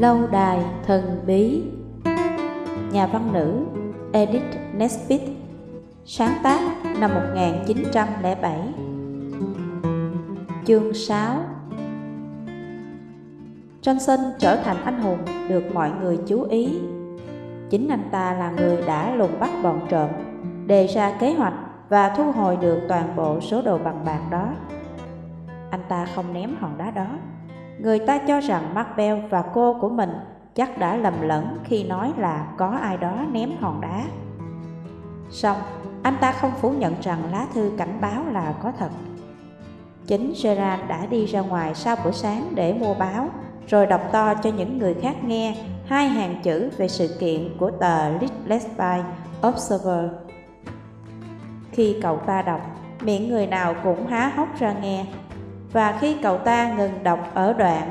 Lâu đài thần bí. Nhà văn nữ Edith Nesbit Sáng tác năm 1907 Chương 6 Johnson trở thành anh hùng được mọi người chú ý. Chính anh ta là người đã lùng bắt bọn trộm, Đề ra kế hoạch và thu hồi được toàn bộ số đồ bằng bạc đó. Anh ta không ném hòn đá đó. Người ta cho rằng Macbeth và cô của mình chắc đã lầm lẫn khi nói là có ai đó ném hòn đá. Xong, anh ta không phủ nhận rằng lá thư cảnh báo là có thật. Chính Gerard đã đi ra ngoài sau bữa sáng để mua báo, rồi đọc to cho những người khác nghe hai hàng chữ về sự kiện của tờ Littlesby Observer. Khi cậu ta đọc, miệng người nào cũng há hốc ra nghe và khi cậu ta ngừng đọc ở đoạn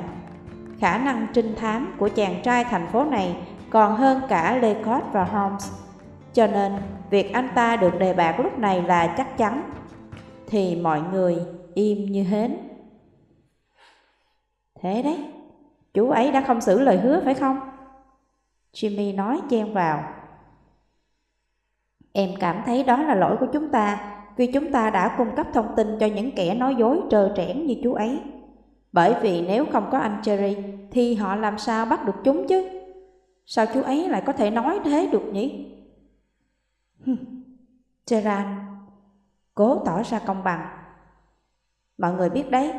khả năng trinh thám của chàng trai thành phố này còn hơn cả Lecoq và Holmes. Cho nên, việc anh ta được đề bạt lúc này là chắc chắn. Thì mọi người im như hến. Thế đấy, chú ấy đã không giữ lời hứa phải không? Jimmy nói chen vào. Em cảm thấy đó là lỗi của chúng ta vì chúng ta đã cung cấp thông tin cho những kẻ nói dối trơ trẽn như chú ấy. Bởi vì nếu không có anh Cherry thì họ làm sao bắt được chúng chứ? Sao chú ấy lại có thể nói thế được nhỉ? Gerard cố tỏ ra công bằng. Mọi người biết đấy,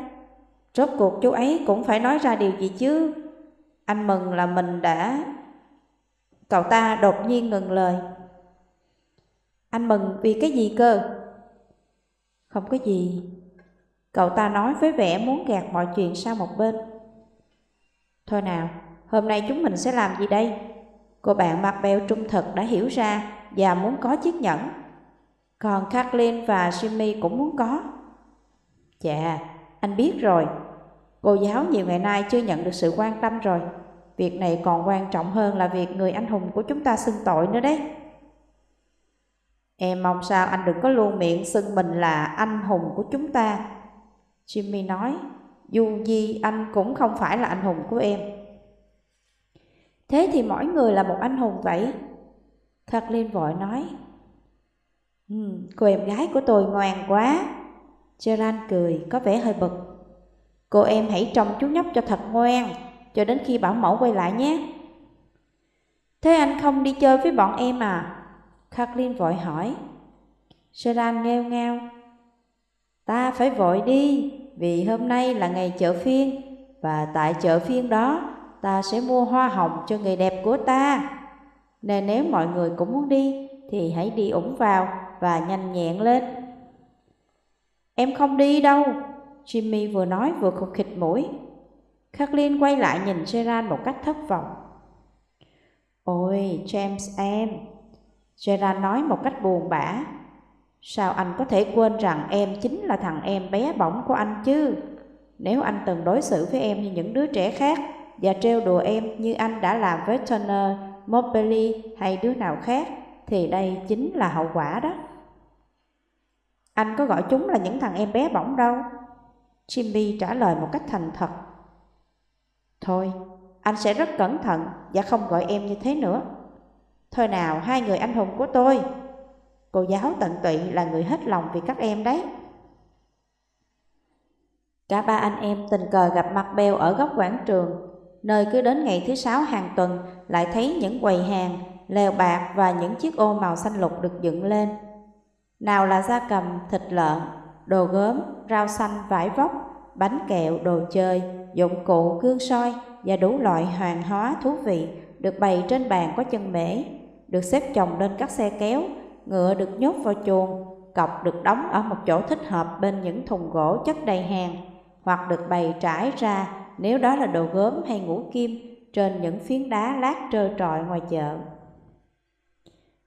rốt cuộc chú ấy cũng phải nói ra điều gì chứ. Anh mừng là mình đã... Cậu ta đột nhiên ngừng lời. Anh mừng vì cái gì cơ? Không có gì. Cậu ta nói với vẻ muốn gạt mọi chuyện sang một bên. Thôi nào, hôm nay chúng mình sẽ làm gì đây? Cô bạn mặt bèo trung thực đã hiểu ra và muốn có chiếc nhẫn. Còn Kathleen và Jimmy cũng muốn có. Chà, anh biết rồi. Cô giáo nhiều ngày nay chưa nhận được sự quan tâm rồi. Việc này còn quan trọng hơn là việc người anh hùng của chúng ta xưng tội nữa đấy. Em mong sao anh đừng có luôn miệng xưng mình là anh hùng của chúng ta. Jimmy nói, dù gì anh cũng không phải là anh hùng của em. Thế thì mỗi người là một anh hùng vậy. Kathleen vội nói, ừ, cô em gái của tôi ngoan quá. Gerard cười, có vẻ hơi bực. Cô em hãy trông chú nhóc cho thật ngoan, cho đến khi bảo mẫu quay lại nhé. Thế anh không đi chơi với bọn em à? Kathleen vội hỏi. Seran nghêu ngao. Ta phải vội đi, vì hôm nay là ngày chợ phiên, và tại chợ phiên đó ta sẽ mua hoa hồng cho người đẹp của ta. Nên nếu mọi người cũng muốn đi, thì hãy đi ủng vào và nhanh nhẹn lên. Em không đi đâu, Jimmy vừa nói vừa khục khịch mũi. Kathleen quay lại nhìn Seran một cách thất vọng. Ôi, James em, Gerard nói một cách buồn bã. Sao anh có thể quên rằng em chính là thằng em bé bỏng của anh chứ? Nếu anh từng đối xử với em như những đứa trẻ khác và trêu đùa em như anh đã làm với Turner, Mobley hay đứa nào khác, thì đây chính là hậu quả đó. Anh có gọi chúng là những thằng em bé bỏng đâu. Jimmy trả lời một cách thành thật. Thôi, anh sẽ rất cẩn thận và không gọi em như thế nữa. Thôi nào hai người anh hùng của tôi. Cô giáo tận tụy là người hết lòng vì các em đấy. Cả ba anh em tình cờ gặp mặt Bèo ở góc quảng trường Nơi cứ đến ngày thứ sáu hàng tuần Lại thấy những quầy hàng, lèo bạc và những chiếc ô màu xanh lục được dựng lên. Nào là da cầm, thịt lợn, đồ gốm, rau xanh, vải vóc Bánh kẹo, đồ chơi, dụng cụ, gương soi Và đủ loại hoàng hóa thú vị được bày trên bàn có chân mễ được xếp chồng lên các xe kéo, ngựa được nhốt vào chuồng, cọc được đóng ở một chỗ thích hợp bên những thùng gỗ chất đầy hàng, hoặc được bày trải ra nếu đó là đồ gốm hay ngũ kim trên những phiến đá lát trơ trọi ngoài chợ.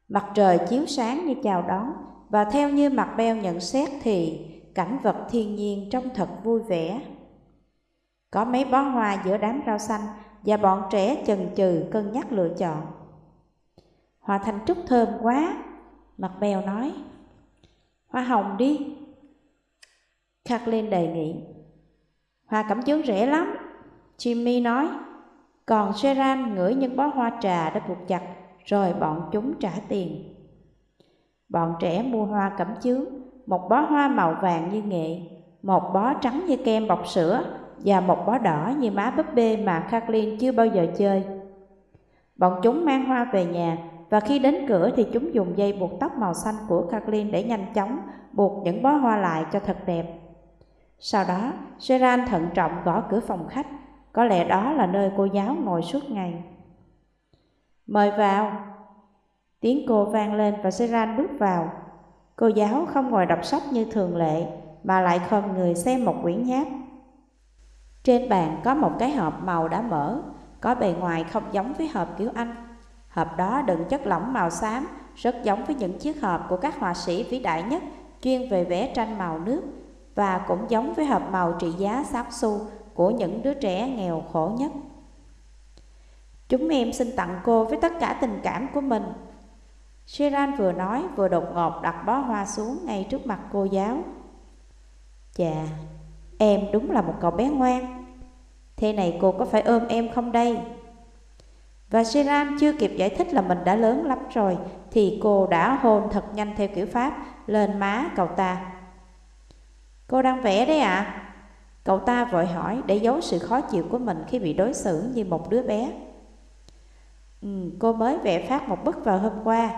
Mặt trời chiếu sáng như chào đón, và theo như mặt beo nhận xét thì cảnh vật thiên nhiên trông thật vui vẻ. Có mấy bó hoa giữa đám rau xanh và bọn trẻ chần chừ cân nhắc lựa chọn. Hòa thanh trúc thơm quá, mặt bèo nói. Hoa hồng đi. Kathleen đề nghị. Hoa cẩm chướng rẻ lắm, Jimmy nói. Còn Seran ngửi những bó hoa trà đã buộc chặt, rồi bọn chúng trả tiền. Bọn trẻ mua hoa cẩm chướng, một bó hoa màu vàng như nghệ, một bó trắng như kem bọc sữa và một bó đỏ như má búp bê mà Kathleen chưa bao giờ chơi. Bọn chúng mang hoa về nhà và khi đến cửa thì chúng dùng dây buộc tóc màu xanh của Kathleen để nhanh chóng buộc những bó hoa lại cho thật đẹp. Sau đó, Seran thận trọng gõ cửa phòng khách, có lẽ đó là nơi cô giáo ngồi suốt ngày. Mời vào. Tiếng cô vang lên và Seran bước vào. Cô giáo không ngồi đọc sách như thường lệ, mà lại khom người xem một quyển nháp. Trên bàn có một cái hộp màu đã mở, có bề ngoài không giống với hộp kiểu Anh. Hộp đó đựng chất lỏng màu xám, rất giống với những chiếc hộp của các họa sĩ vĩ đại nhất chuyên về vẽ tranh màu nước và cũng giống với hộp màu trị giá 6 xu của những đứa trẻ nghèo khổ nhất. Chúng em xin tặng cô với tất cả tình cảm của mình. Sheran vừa nói vừa đột ngột đặt bó hoa xuống ngay trước mặt cô giáo. Chà, em đúng là một cậu bé ngoan. Thế này cô có phải ôm em không đây? Và Shiran chưa kịp giải thích là mình đã lớn lắm rồi Thì cô đã hôn thật nhanh theo kiểu Pháp lên má cậu ta. Cô đang vẽ đấy ạ. À? Cậu ta vội hỏi để giấu sự khó chịu của mình khi bị đối xử như một đứa bé. Ừ, Cô mới vẽ phát một bức vào hôm qua.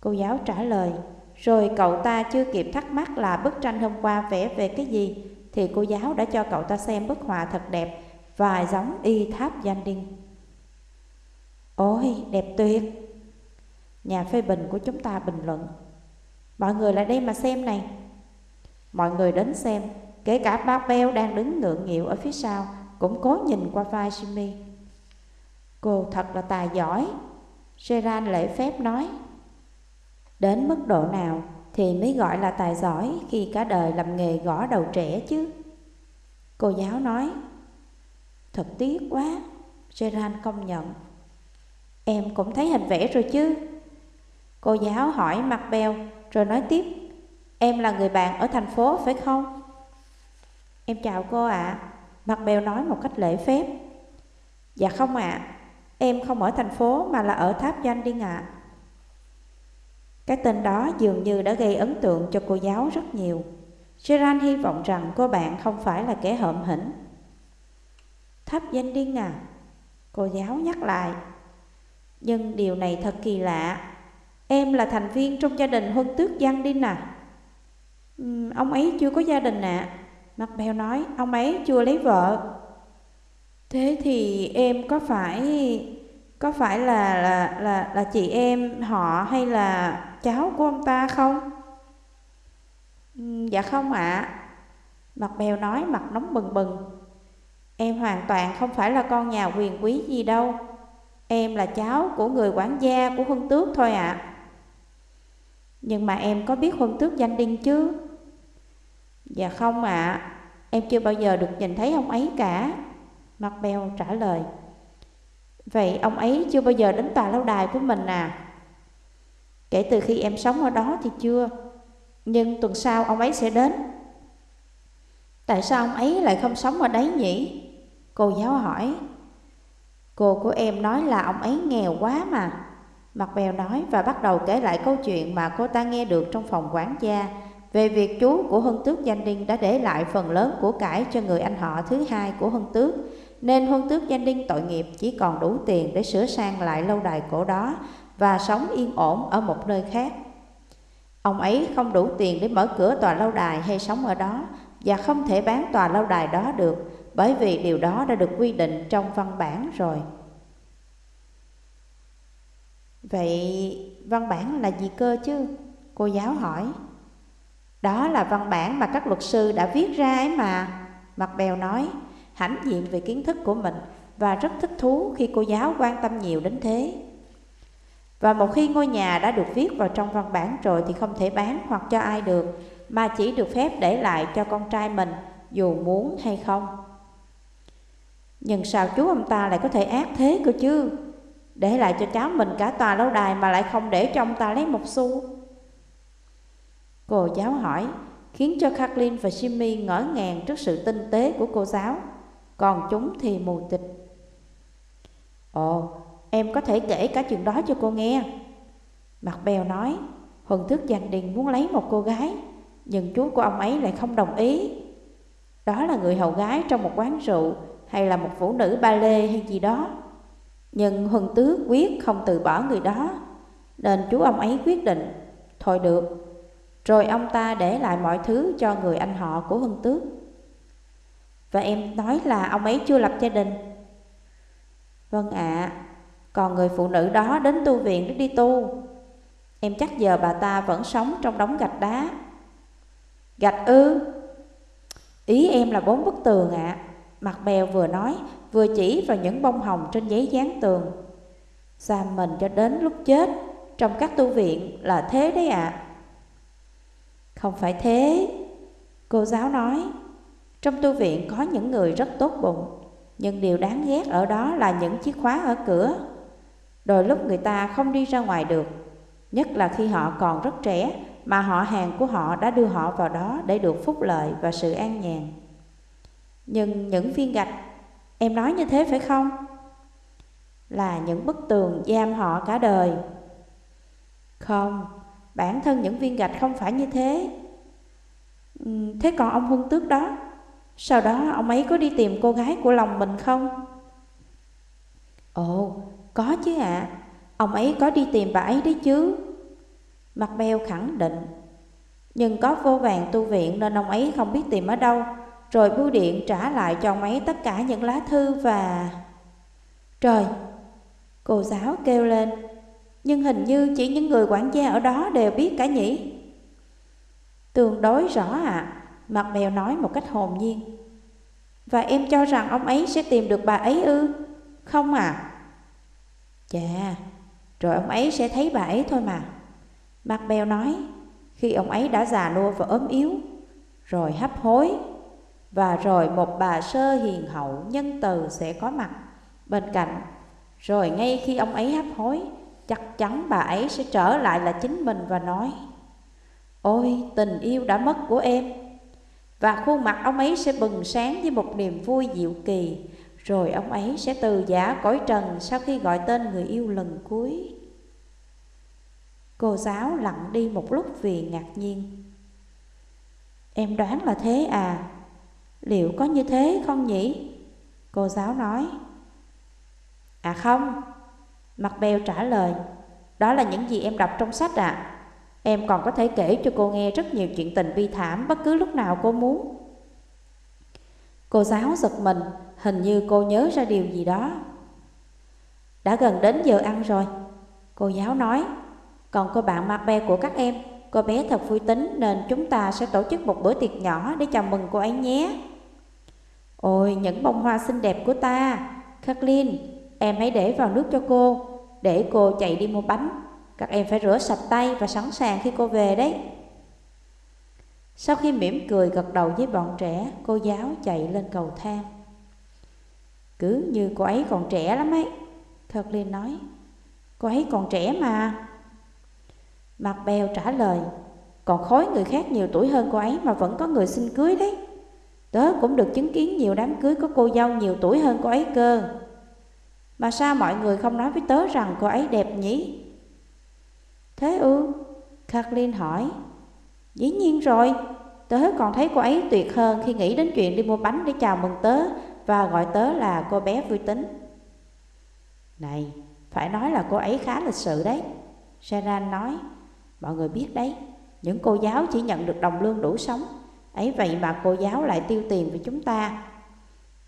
Cô giáo trả lời Rồi cậu ta chưa kịp thắc mắc là bức tranh hôm qua vẽ về cái gì Thì cô giáo đã cho cậu ta xem bức họa thật đẹp Và giống y tháp danh đinh. Ôi, đẹp tuyệt! Nhà phê bình của chúng ta bình luận. Mọi người lại đây mà xem này. Mọi người đến xem, kể cả bác Beo đang đứng ngượng nghịu ở phía sau, cũng cố nhìn qua vai Jimmy. Cô thật là tài giỏi, Gerard lễ phép nói. Đến mức độ nào thì mới gọi là tài giỏi khi cả đời làm nghề gõ đầu trẻ chứ? Cô giáo nói, thật tiếc quá, Gerard công nhận. Em cũng thấy hình vẽ rồi chứ? Cô giáo hỏi mặt bèo, Rồi nói tiếp. Em là người bạn ở thành phố, phải không? Em chào cô ạ. À. Mặt bèo nói một cách lễ phép. Dạ không ạ. À. Em không ở thành phố mà là ở tháp doanh đi ạ. À. Cái tên đó dường như đã gây ấn tượng cho cô giáo rất nhiều. Gerard hy vọng rằng cô bạn không phải là kẻ hợm hĩnh Tháp danh điên à? Cô giáo nhắc lại nhưng điều này thật kỳ lạ Em là thành viên trong gia đình huân tước Giang Đinh à ừ, Ông ấy chưa có gia đình ạ à. Mặt bèo nói Ông ấy chưa lấy vợ Thế thì em có phải Có phải là là là, là chị em họ hay là cháu của ông ta không? Ừ, dạ không ạ à. Mặt bèo nói mặt nóng bừng bừng Em hoàn toàn không phải là con nhà quyền quý gì đâu Em là cháu của người quản gia của Huân Tước thôi ạ à. Nhưng mà em có biết Huân Tước danh đinh chứ? Dạ không ạ à. Em chưa bao giờ được nhìn thấy ông ấy cả Mặt bèo trả lời Vậy ông ấy chưa bao giờ đến tòa lâu đài của mình à? Kể từ khi em sống ở đó thì chưa Nhưng tuần sau ông ấy sẽ đến Tại sao ông ấy lại không sống ở đấy nhỉ? Cô giáo hỏi Cô của em nói là ông ấy nghèo quá mà. Mặt bèo nói và bắt đầu kể lại câu chuyện mà cô ta nghe được trong phòng quản gia về việc chú của Hân Tước Danh Đinh đã để lại phần lớn của cải cho người anh họ thứ hai của Hân Tước, nên Hân Tước Danh Đinh tội nghiệp chỉ còn đủ tiền để sửa sang lại lâu đài cổ đó và sống yên ổn ở một nơi khác. Ông ấy không đủ tiền để mở cửa tòa lâu đài hay sống ở đó và không thể bán tòa lâu đài đó được bởi vì điều đó đã được quy định trong văn bản rồi. Vậy văn bản là gì cơ chứ? Cô giáo hỏi. Đó là văn bản mà các luật sư đã viết ra ấy mà. Mặt bèo nói, hãnh diện về kiến thức của mình và rất thích thú khi cô giáo quan tâm nhiều đến thế. Và một khi ngôi nhà đã được viết vào trong văn bản rồi thì không thể bán hoặc cho ai được, mà chỉ được phép để lại cho con trai mình dù muốn hay không. Nhưng sao chú ông ta lại có thể ác thế cơ chứ Để lại cho cháu mình cả tòa lâu đài Mà lại không để cho ông ta lấy một xu Cô giáo hỏi Khiến cho Kathleen và Jimmy ngỡ ngàng Trước sự tinh tế của cô giáo Còn chúng thì mù tịch Ồ, em có thể kể cả chuyện đó cho cô nghe. Mặt bèo nói, Huân thức giành đình muốn lấy một cô gái, nhưng chú của ông ấy lại không đồng ý. Đó là người hầu gái trong một quán rượu hay là một phụ nữ ba lê hay gì đó. Nhưng Huân Tước quyết không từ bỏ người đó, nên chú ông ấy quyết định, thôi được. Rồi ông ta để lại mọi thứ cho người anh họ của Huân Tước. Và em nói là ông ấy chưa lập gia đình. Vâng ạ, à, còn người phụ nữ đó đến tu viện để đi tu. Em chắc giờ bà ta vẫn sống trong đống gạch đá. Gạch ư? Ý em là bốn bức tường ạ. À. Mặt bèo vừa nói, vừa chỉ vào những bông hồng trên giấy dán tường. Giam mình cho đến lúc chết, trong các tu viện là thế đấy ạ. À. Không phải thế, cô giáo nói. Trong tu viện có những người rất tốt bụng, nhưng điều đáng ghét ở đó là những chiếc khóa ở cửa. Đôi lúc người ta không đi ra ngoài được, nhất là khi họ còn rất trẻ mà họ hàng của họ đã đưa họ vào đó để được phúc lợi và sự an nhàn. Nhưng những viên gạch, em nói như thế phải không? Là những bức tường giam họ cả đời. Không, bản thân những viên gạch không phải như thế. Ừ, thế còn ông Huân Tước đó, sau đó ông ấy có đi tìm cô gái của lòng mình không? Ồ, có chứ ạ. À. Ông ấy có đi tìm bà ấy đấy chứ. Mặt beo khẳng định. Nhưng có vô vàng tu viện nên ông ấy không biết tìm ở đâu. Rồi bưu điện trả lại cho ông ấy tất cả những lá thư và... Trời! Cô giáo kêu lên. Nhưng hình như chỉ những người quản gia ở đó đều biết cả nhỉ? Tương đối rõ ạ. À. Mặt mèo nói một cách hồn nhiên. Và em cho rằng ông ấy sẽ tìm được bà ấy ư? Không à? Chà, rồi ông ấy sẽ thấy bà ấy thôi mà. Mặt bèo nói, khi ông ấy đã già nua và ốm yếu, rồi hấp hối, và rồi một bà sơ hiền hậu nhân từ sẽ có mặt bên cạnh. Rồi ngay khi ông ấy hấp hối, chắc chắn bà ấy sẽ trở lại là chính mình và nói Ôi tình yêu đã mất của em. Và khuôn mặt ông ấy sẽ bừng sáng với một niềm vui diệu kỳ. Rồi ông ấy sẽ từ giả cõi trần sau khi gọi tên người yêu lần cuối. Cô giáo lặng đi một lúc vì ngạc nhiên. Em đoán là thế à? Liệu có như thế không nhỉ? Cô giáo nói À không Mặt bèo trả lời Đó là những gì em đọc trong sách ạ à. Em còn có thể kể cho cô nghe rất nhiều chuyện tình bi thảm bất cứ lúc nào cô muốn. Cô giáo giật mình, hình như cô nhớ ra điều gì đó. Đã gần đến giờ ăn rồi, cô giáo nói. Còn cô bạn mặt bè của các em, cô bé thật vui tính nên chúng ta sẽ tổ chức một bữa tiệc nhỏ để chào mừng cô ấy nhé. Ôi, những bông hoa xinh đẹp của ta, Kathleen, em hãy để vào nước cho cô, để cô chạy đi mua bánh các em phải rửa sạch tay và sẵn sàng khi cô về đấy. Sau khi mỉm cười gật đầu với bọn trẻ, cô giáo chạy lên cầu thang. Cứ như cô ấy còn trẻ lắm ấy, Kathleen nói. Cô ấy còn trẻ mà. Mặt bèo trả lời, còn khối người khác nhiều tuổi hơn cô ấy mà vẫn có người xin cưới đấy. Tớ cũng được chứng kiến nhiều đám cưới có cô dâu nhiều tuổi hơn cô ấy cơ. Mà sao mọi người không nói với tớ rằng cô ấy đẹp nhỉ? Thế ư? Kathleen hỏi. Dĩ nhiên rồi, tớ còn thấy cô ấy tuyệt hơn khi nghĩ đến chuyện đi mua bánh để chào mừng tớ và gọi tớ là cô bé vui tính. Này, phải nói là cô ấy khá lịch sự đấy. Sharon nói, mọi người biết đấy, những cô giáo chỉ nhận được đồng lương đủ sống. Ấy vậy mà cô giáo lại tiêu tiền với chúng ta.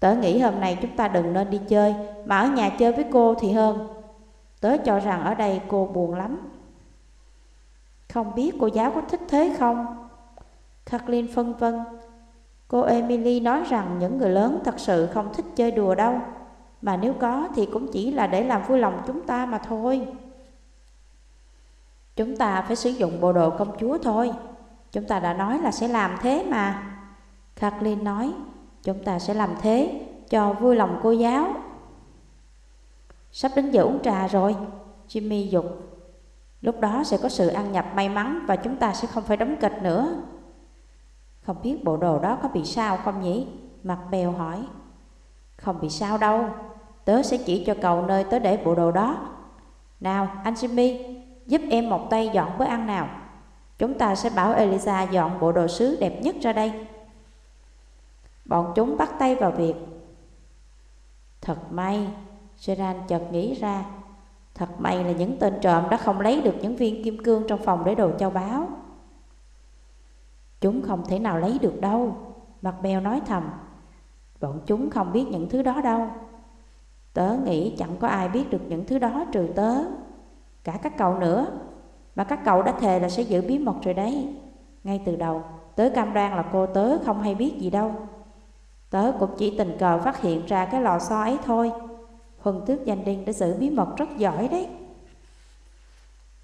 Tớ nghĩ hôm nay chúng ta đừng nên đi chơi, mà ở nhà chơi với cô thì hơn. Tớ cho rằng ở đây cô buồn lắm. Không biết cô giáo có thích thế không? Kathleen phân vân. Cô Emily nói rằng những người lớn thật sự không thích chơi đùa đâu. Mà nếu có thì cũng chỉ là để làm vui lòng chúng ta mà thôi. Chúng ta phải sử dụng bộ đồ công chúa thôi. Chúng ta đã nói là sẽ làm thế mà. Kathleen nói, chúng ta sẽ làm thế cho vui lòng cô giáo. Sắp đến giờ uống trà rồi, Jimmy dục Lúc đó sẽ có sự ăn nhập may mắn và chúng ta sẽ không phải đóng kịch nữa. Không biết bộ đồ đó có bị sao không nhỉ? Mặt bèo hỏi. Không bị sao đâu. tớ sẽ chỉ cho cậu nơi tớ để bộ đồ đó. Nào, anh Jimmy, giúp em một tay dọn bữa ăn nào. Chúng ta sẽ bảo Elisa dọn bộ đồ sứ đẹp nhất ra đây. Bọn chúng bắt tay vào việc. Thật may, Gerard chợt nghĩ ra, thật may là những tên trộm đã không lấy được những viên kim cương trong phòng để đồ châu báu. Chúng không thể nào lấy được đâu, Mặt bèo nói thầm. Bọn chúng không biết những thứ đó đâu. Tớ nghĩ chẳng có ai biết được những thứ đó trừ tớ, cả các cậu nữa. Mà các cậu đã thề là sẽ giữ bí mật rồi đấy. Ngay từ đầu, tớ cam đoan là cô tớ không hay biết gì đâu. Tớ cũng chỉ tình cờ phát hiện ra cái lò xo ấy thôi. Huân tước danh điên đã giữ bí mật rất giỏi đấy.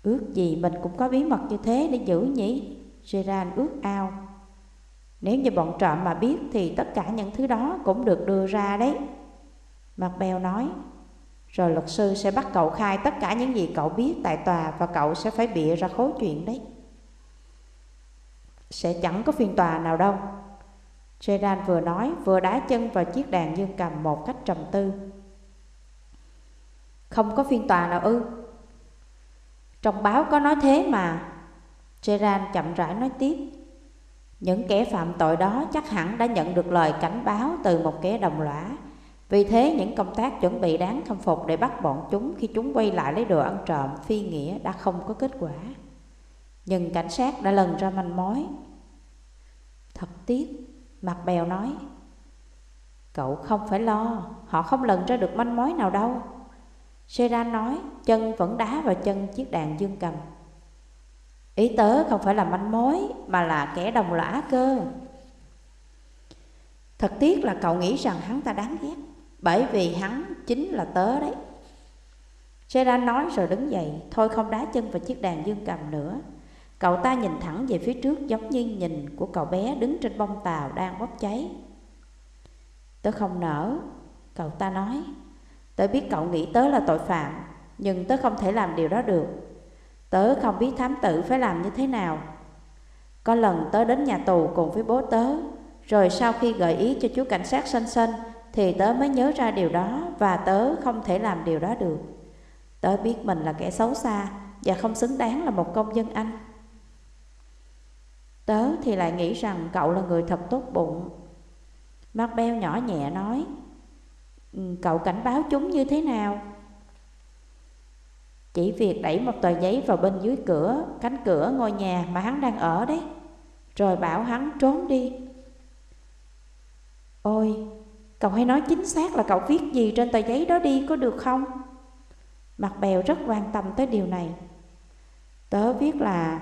Ước gì mình cũng có bí mật như thế để giữ nhỉ? Gerard ước ao. Nếu như bọn trộm mà biết thì tất cả những thứ đó cũng được đưa ra đấy. Mặt bèo nói, rồi luật sư sẽ bắt cậu khai tất cả những gì cậu biết tại tòa và cậu sẽ phải bịa ra khối chuyện đấy. Sẽ chẳng có phiên tòa nào đâu. Gerard vừa nói, vừa đá chân vào chiếc đàn dương cầm một cách trầm tư. Không có phiên tòa nào ư? Trong báo có nói thế mà. Gerard chậm rãi nói tiếp. Những kẻ phạm tội đó chắc hẳn đã nhận được lời cảnh báo từ một kẻ đồng lõa. Vì thế những công tác chuẩn bị đáng khâm phục để bắt bọn chúng khi chúng quay lại lấy đồ ăn trộm phi nghĩa đã không có kết quả. Nhưng cảnh sát đã lần ra manh mối. Thật tiếc, mặt bèo nói. Cậu không phải lo, họ không lần ra được manh mối nào đâu. Seran nói, chân vẫn đá vào chân chiếc đàn dương cầm. Ý tớ không phải là manh mối Mà là kẻ đồng lõa cơ Thật tiếc là cậu nghĩ rằng hắn ta đáng ghét bởi vì hắn chính là tớ đấy. Sedan nói rồi đứng dậy, Thôi không đá chân vào chiếc đàn dương cầm nữa. Cậu ta nhìn thẳng về phía trước Giống như nhìn của cậu bé đứng trên bông tàu đang bốc cháy. Tớ không nở Cậu ta nói. Tớ biết cậu nghĩ tớ là tội phạm, Nhưng tớ không thể làm điều đó được. Tớ không biết thám tử phải làm như thế nào. Có lần tớ đến nhà tù cùng với bố tớ, Rồi sau khi gợi ý cho chú cảnh sát xanh xanh thì tớ mới nhớ ra điều đó Và tớ không thể làm điều đó được Tớ biết mình là kẻ xấu xa Và không xứng đáng là một công dân Anh Tớ thì lại nghĩ rằng cậu là người thật tốt bụng Bell nhỏ nhẹ nói ừ, Cậu cảnh báo chúng như thế nào? Chỉ việc đẩy một tờ giấy vào bên dưới cửa, cánh cửa ngôi nhà mà hắn đang ở đấy. Rồi bảo hắn trốn đi. Ôi, cậu hãy nói chính xác là cậu viết gì trên tờ giấy đó đi, có được không? Mặt bèo rất quan tâm tới điều này. Tớ viết là,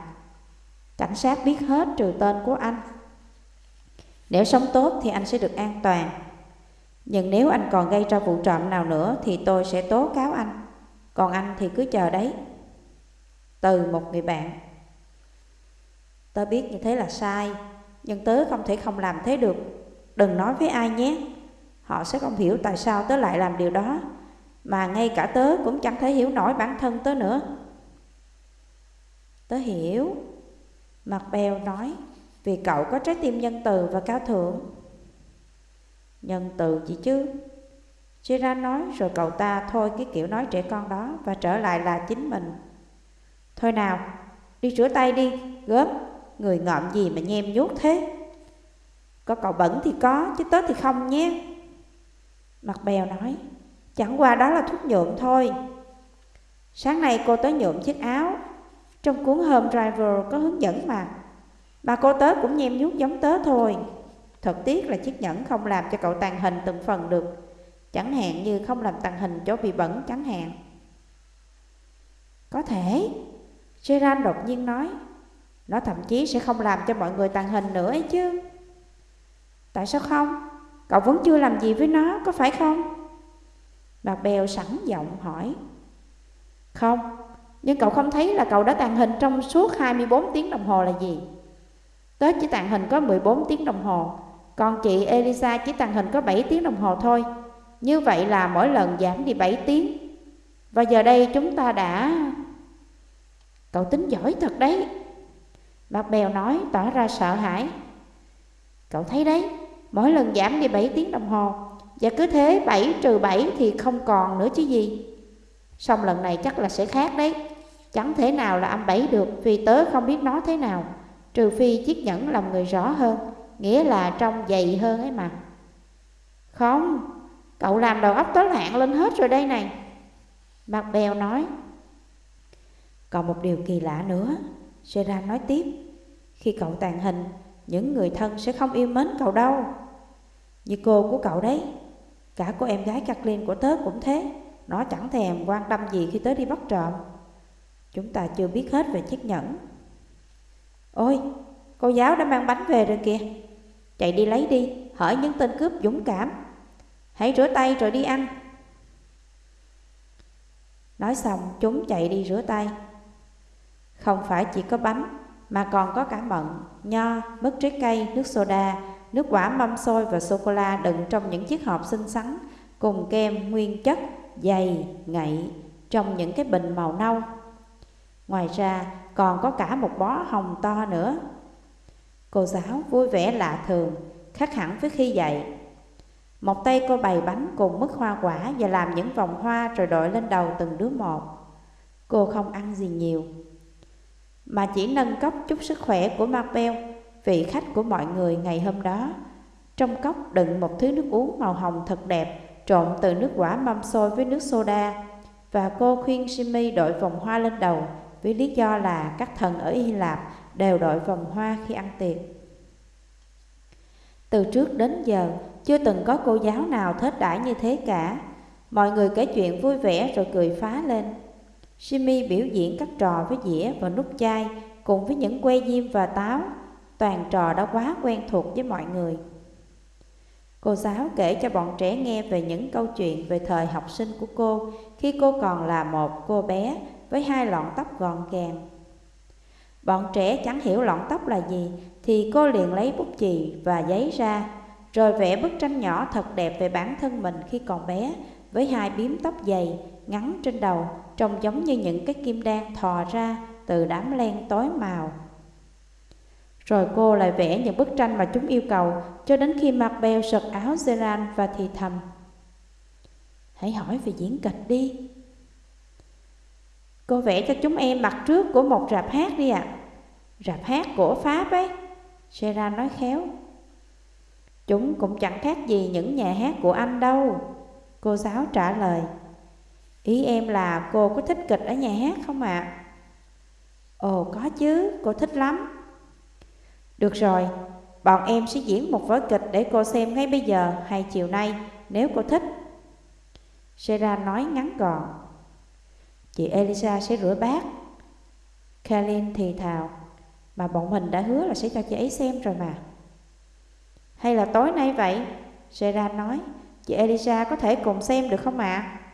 cảnh sát biết hết trừ tên của anh. Nếu sống tốt thì anh sẽ được an toàn. Nhưng nếu anh còn gây ra vụ trộm nào nữa thì tôi sẽ tố cáo anh. Còn anh thì cứ chờ đấy Từ một người bạn Tớ biết như thế là sai, Nhưng tớ không thể không làm thế được Đừng nói với ai nhé Họ sẽ không hiểu tại sao tớ lại làm điều đó Mà ngay cả tớ cũng chẳng thể hiểu nổi bản thân tớ nữa Tớ hiểu Mặt bèo nói Vì cậu có trái tim nhân từ và cao thượng Nhân từ gì chứ Gerard nói rồi cậu ta thôi cái kiểu nói trẻ con đó và trở lại là chính mình. Thôi nào, đi rửa tay đi, gớm, người ngợm gì mà nhem nhút thế. Có cậu bẩn thì có, chứ tớ thì không nhé. Mặt bèo nói, chẳng qua đó là thuốc nhuộm thôi. Sáng nay cô tới nhuộm chiếc áo, trong cuốn Home Driver có hướng dẫn mà. Bà cô tớ cũng nhem nhút giống tớ thôi. Thật tiếc là chiếc nhẫn không làm cho cậu tàn hình từng phần được Chẳng hạn như không làm tàng hình chỗ bị bẩn chẳng hạn Có thể Gerard đột nhiên nói Nó thậm chí sẽ không làm cho mọi người tàng hình nữa ấy chứ Tại sao không? Cậu vẫn chưa làm gì với nó, có phải không? Bà Bèo sẵn giọng hỏi. Không, nhưng cậu không thấy là cậu đã tàn hình trong suốt 24 tiếng đồng hồ là gì? Tớ chỉ tàn hình có 14 tiếng đồng hồ Còn chị Elisa chỉ tàn hình có 7 tiếng đồng hồ thôi. Như vậy là mỗi lần giảm đi 7 tiếng. Và giờ đây chúng ta đã Cậu tính giỏi thật đấy. Bác Bèo nói tỏ ra sợ hãi. Cậu thấy đấy Mỗi lần giảm đi 7 tiếng đồng hồ. Và cứ thế 7 trừ 7 thì không còn nữa chứ gì. Xong lần này chắc là sẽ khác đấy. Chẳng thể nào là âm 7 được, Vì tớ không biết nó thế nào. Trừ phi chiếc nhẫn làm người rõ hơn, Nghĩa là trong dày hơn ấy mà. Không, Cậu làm đầu óc tớ lạng lên hết rồi đây này. Mặt bèo nói, Còn một điều kỳ lạ nữa. Seran nói tiếp, Khi cậu tàn hình những người thân sẽ không yêu mến cậu đâu. Như cô của cậu đấy Cả cô em gái Kathleen của tớ cũng thế. Nó chẳng thèm quan tâm gì khi tớ đi bắt trộm. Chúng ta chưa biết hết về chiếc nhẫn. Ôi, cô giáo đã mang bánh về rồi kìa. Chạy đi lấy đi, hỏi những tên cướp dũng cảm. Hãy rửa tay rồi đi ăn. Nói xong chúng chạy đi rửa tay. Không phải chỉ có bánh mà còn có cả mận, nho, mứt trái cây, nước soda Nước quả mâm xôi và sô-cô-la đựng trong những chiếc hộp xinh xắn Cùng kem nguyên chất, dày, ngậy Trong những cái bình màu nâu. Ngoài ra còn có cả một bó hồng to nữa. Cô giáo vui vẻ lạ thường Khác hẳn với khi dạy. Một tay cô bày bánh cùng mứt hoa quả Và làm những vòng hoa rồi đội lên đầu từng đứa một. Cô không ăn gì nhiều mà chỉ nâng cốc chúc sức khỏe của Marbel, Vị khách của mọi người ngày hôm đó Trong cốc đựng một thứ nước uống màu hồng thật đẹp Trộn từ nước quả mâm xôi với nước soda Và cô khuyên Jimmy đội vòng hoa lên đầu Với lý do là các thần ở Hy Lạp đều đội vòng hoa khi ăn tiệc từ trước đến giờ, chưa từng có cô giáo nào thết đãi như thế cả. Mọi người kể chuyện vui vẻ rồi cười phá lên. Jimmy biểu diễn các trò với dĩa và nút chai cùng với những que diêm và táo. Toàn trò đã quá quen thuộc với mọi người. Cô giáo kể cho bọn trẻ nghe về những câu chuyện về thời học sinh của cô khi cô còn là một cô bé với hai lọn tóc gọn gàng. Bọn trẻ chẳng hiểu lọn tóc là gì thì cô liền lấy bút chì và giấy ra, rồi vẽ bức tranh nhỏ thật đẹp về bản thân mình khi còn bé, với hai biếm tóc dày, ngắn trên đầu, trông giống như những cái kim đan thò ra từ đám len tối màu. Rồi cô lại vẽ những bức tranh mà chúng yêu cầu cho đến khi mặt bèo sợt áo Zeran và thì thầm. Hãy hỏi về diễn kịch đi. Cô vẽ cho chúng em mặt trước của một rạp hát đi ạ. À. Rạp hát của Pháp ấy. Zeran nói khéo Chúng cũng chẳng khác gì những nhà hát của anh đâu, Cô giáo trả lời Ý em là cô có thích kịch ở nhà hát không ạ? À? Ồ có chứ, cô thích lắm Được rồi, bọn em sẽ diễn một vở kịch để cô xem ngay bây giờ hay chiều nay nếu cô thích Sarah nói ngắn gọn Chị Elisa sẽ rửa bát Kalin thì thào mà bọn mình đã hứa là sẽ cho chị ấy xem rồi mà Hay là tối nay vậy Sarah nói Chị Elisa có thể cùng xem được không ạ à?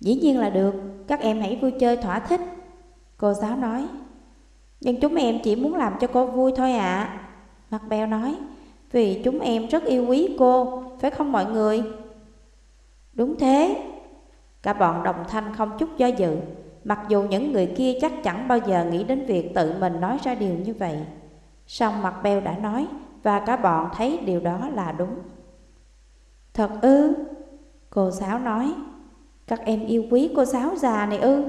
Dĩ nhiên là được, Các em hãy vui chơi thỏa thích. Cô giáo nói, Nhưng chúng em chỉ muốn làm cho cô vui thôi ạ. À. Mặt bèo nói, Vì chúng em rất yêu quý cô, Phải không mọi người? Đúng thế. Cả bọn đồng thanh không chút do dự, Mặc dù những người kia chắc chẳng bao giờ nghĩ đến việc tự mình nói ra điều như vậy. Song mặt beo đã nói, Và cả bọn thấy điều đó là đúng. Thật ư? Cô giáo nói các em yêu quý cô giáo già này ư?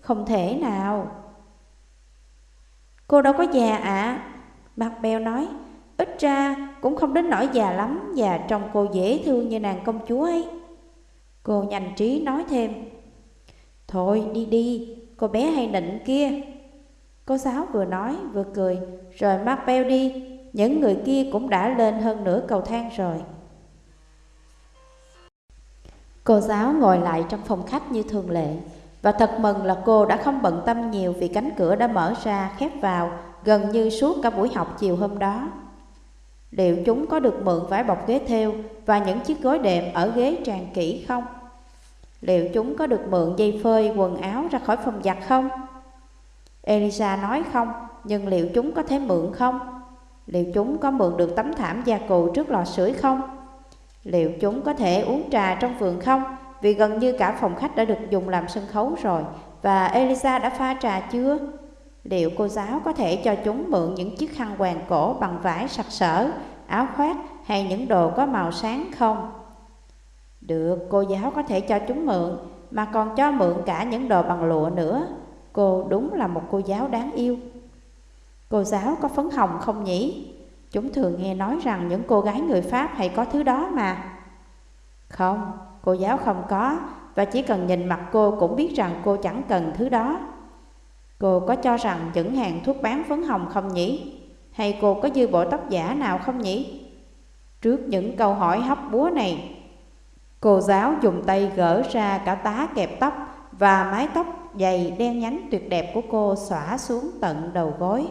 Không thể nào. Cô đâu có già ạ. À. Mặt Bèo nói Ít ra cũng không đến nỗi già lắm Và trông cô dễ thương như nàng công chúa ấy. Cô nhanh trí nói thêm Thôi đi đi, cô bé hay nịnh kia. Cô giáo vừa nói vừa cười Rồi mắt beo đi. Những người kia cũng đã lên hơn nửa cầu thang rồi. Cô giáo ngồi lại trong phòng khách như thường lệ Và thật mừng là cô đã không bận tâm nhiều Vì cánh cửa đã mở ra khép vào Gần như suốt cả buổi học chiều hôm đó Liệu chúng có được mượn vải bọc ghế theo Và những chiếc gối đệm ở ghế tràn kỹ không? Liệu chúng có được mượn dây phơi quần áo ra khỏi phòng giặt không? Elisa nói không, nhưng liệu chúng có thể mượn không? Liệu chúng có mượn được tấm thảm gia cụ trước lò sưởi không? Liệu chúng có thể uống trà trong vườn không? Vì gần như cả phòng khách đã được dùng làm sân khấu rồi Và Elisa đã pha trà chưa? Liệu cô giáo có thể cho chúng mượn những chiếc khăn quàng cổ bằng vải sặc sỡ, áo khoác hay những đồ có màu sáng không? Được, cô giáo có thể cho chúng mượn, mà còn cho mượn cả những đồ bằng lụa nữa. Cô đúng là một cô giáo đáng yêu. Cô giáo có phấn hồng không nhỉ? Chúng thường nghe nói rằng những cô gái người Pháp hay có thứ đó mà. Không, cô giáo không có, và chỉ cần nhìn mặt cô cũng biết rằng cô chẳng cần thứ đó. Cô có cho rằng những hàng thuốc bán phấn hồng không nhỉ? Hay cô có dư bộ tóc giả nào không nhỉ? Trước những câu hỏi hóc búa này, cô giáo dùng tay gỡ ra cả tá kẹp tóc và mái tóc dày đen nhánh tuyệt đẹp của cô xõa xuống tận đầu gối.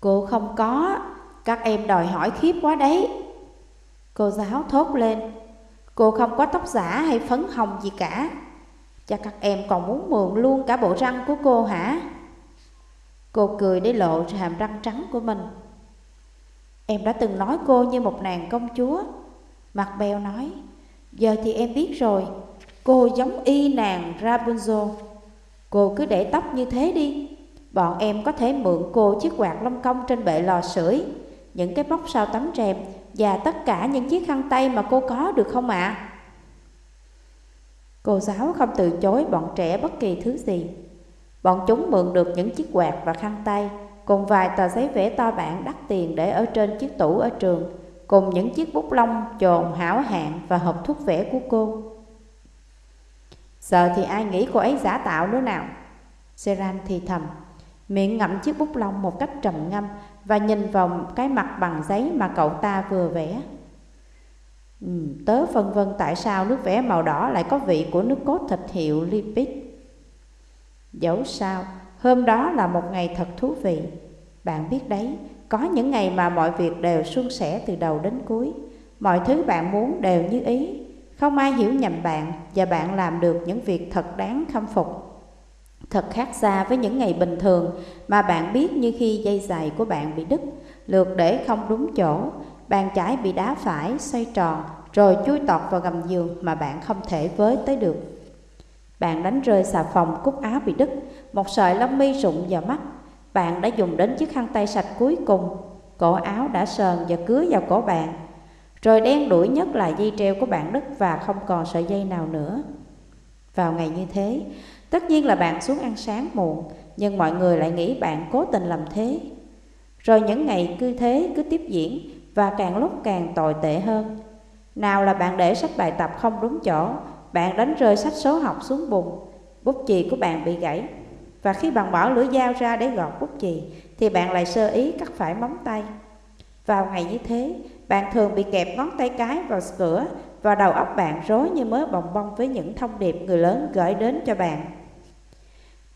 Cô không có, các em đòi hỏi khiếp quá đấy. Cô giáo thốt lên, cô không có tóc giả hay phấn hồng gì cả. Chắc các em còn muốn mượn luôn cả bộ răng của cô hả? Cô cười để lộ hàm răng trắng của mình. Em đã từng nói cô như một nàng công chúa. Mặt bèo nói, giờ thì em biết rồi, cô giống y nàng Rapunzel. Cô cứ để tóc như thế đi, bọn em có thể mượn cô chiếc quạt lông công trên bệ lò sưởi, những cái móc sau tấm rèm và tất cả những chiếc khăn tay mà cô có được không ạ? À? Cô giáo không từ chối bọn trẻ bất kỳ thứ gì. Bọn chúng mượn được những chiếc quạt và khăn tay, cùng vài tờ giấy vẽ to bản đắt tiền để ở trên chiếc tủ ở trường, cùng những chiếc bút lông trồn hảo hạn và hộp thuốc vẽ của cô. Giờ thì ai nghĩ cô ấy giả tạo nữa nào? Seran thì thầm, miệng ngậm chiếc bút lông một cách trầm ngâm và nhìn vào cái mặt bằng giấy mà cậu ta vừa vẽ. Ừ, tớ phân vân tại sao nước vẽ màu đỏ lại có vị của nước cốt thịt hiệu lipid. Dẫu sao, hôm đó là một ngày thật thú vị. Bạn biết đấy, có những ngày mà mọi việc đều suôn sẻ từ đầu đến cuối. Mọi thứ bạn muốn đều như ý. Không ai hiểu nhầm bạn và bạn làm được những việc thật đáng khâm phục. Thật khác xa với những ngày bình thường mà bạn biết như khi dây giày của bạn bị đứt, lượt để không đúng chỗ, bàn chải bị đá phải, xoay tròn, rồi chui tọt vào gầm giường mà bạn không thể với tới được. Bạn đánh rơi xà phòng cúc áo bị đứt, một sợi lông mi rụng vào mắt. Bạn đã dùng đến chiếc khăn tay sạch cuối cùng, cổ áo đã sờn và cứa vào cổ bạn. Rồi đen đuổi nhất là dây treo của bạn đứt và không còn sợi dây nào nữa. Vào ngày như thế, tất nhiên là bạn xuống ăn sáng muộn, nhưng mọi người lại nghĩ bạn cố tình làm thế. Rồi những ngày cứ thế cứ tiếp diễn và càng lúc càng tồi tệ hơn. Nào là bạn để sách bài tập không đúng chỗ, bạn đánh rơi sách số học xuống bùn, bút chì của bạn bị gãy. Và khi bạn bỏ lưỡi dao ra để gọt bút chì, thì bạn lại sơ ý cắt phải móng tay. Vào ngày như thế, bạn thường bị kẹp ngón tay cái vào cửa và đầu óc bạn rối như mớ bồng bông với những thông điệp người lớn gửi đến cho bạn.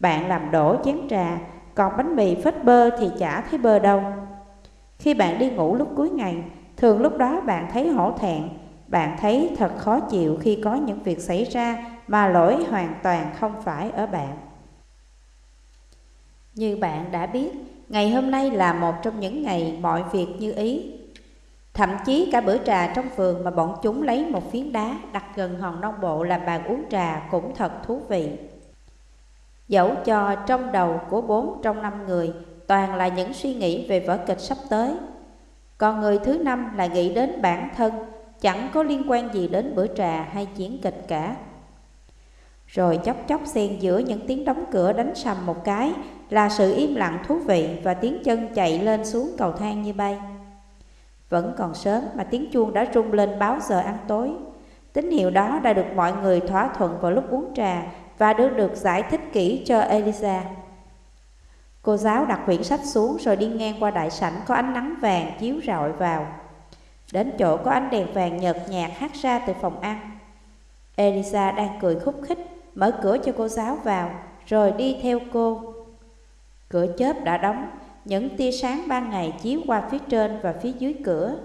Bạn làm đổ chén trà, còn bánh mì phết bơ thì chả thấy bơ đâu. Khi bạn đi ngủ lúc cuối ngày, thường lúc đó bạn thấy hổ thẹn, bạn thấy thật khó chịu khi có những việc xảy ra mà lỗi hoàn toàn không phải ở bạn. Như bạn đã biết, ngày hôm nay là một trong những ngày mọi việc như ý. Thậm chí cả bữa trà trong vườn mà bọn chúng lấy một phiến đá đặt gần hòn non bộ làm bàn uống trà cũng thật thú vị. Dẫu cho trong đầu của bốn trong năm người toàn là những suy nghĩ về vở kịch sắp tới. Còn người thứ năm là nghĩ đến bản thân, chẳng có liên quan gì đến bữa trà hay chiến kịch cả. Rồi chốc chốc xen giữa những tiếng đóng cửa đánh sầm một cái là sự im lặng thú vị và tiếng chân chạy lên xuống cầu thang như bay. Vẫn còn sớm mà tiếng chuông đã rung lên báo giờ ăn tối. Tín hiệu đó đã được mọi người thỏa thuận vào lúc uống trà và được được giải thích kỹ cho Elisa. Cô giáo đặt quyển sách xuống rồi đi ngang qua đại sảnh có ánh nắng vàng chiếu rọi vào. Đến chỗ có ánh đèn vàng nhợt nhạt hát ra từ phòng ăn. Elisa đang cười khúc khích, mở cửa cho cô giáo vào, rồi đi theo cô. Cửa chớp đã đóng, những tia sáng ban ngày chiếu qua phía trên và phía dưới cửa.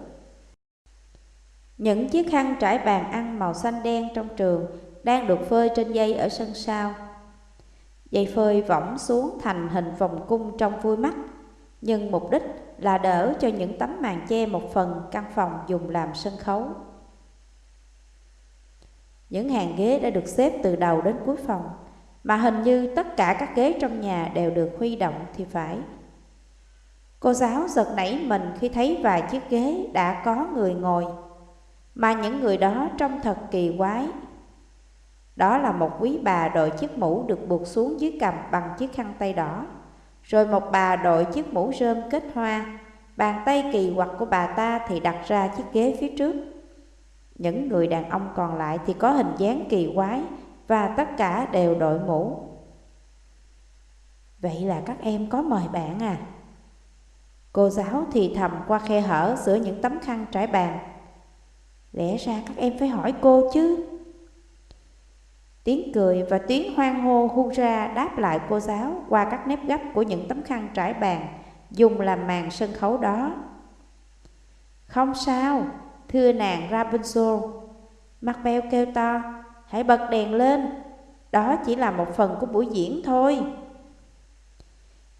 Những chiếc khăn trải bàn ăn màu xanh đen trong trường đang được phơi trên dây ở sân sau. Dây phơi võng xuống thành hình vòng cung trong vui mắt, nhưng mục đích là đỡ cho những tấm màn che một phần căn phòng dùng làm sân khấu. Những hàng ghế đã được xếp từ đầu đến cuối phòng, mà hình như tất cả các ghế trong nhà đều được huy động thì phải. Cô giáo giật nảy mình khi thấy vài chiếc ghế đã có người ngồi, mà những người đó trông thật kỳ quái. Đó là một quý bà đội chiếc mũ được buộc xuống dưới cằm bằng chiếc khăn tay đỏ, rồi một bà đội chiếc mũ rơm kết hoa, bàn tay kỳ quặc của bà ta thì đặt ra chiếc ghế phía trước. Những người đàn ông còn lại thì có hình dáng kỳ quái và tất cả đều đội mũ. Vậy là các em có mời bạn à? Cô giáo thì thầm qua khe hở giữa những tấm khăn trải bàn. Lẽ ra các em phải hỏi cô chứ. Tiếng cười và tiếng hoang hô hu ra đáp lại cô giáo qua các nếp gấp của những tấm khăn trải bàn dùng làm màn sân khấu đó. Không sao, thưa nàng Rapunzel. Macbeth kêu to, hãy bật đèn lên, đó chỉ là một phần của buổi diễn thôi.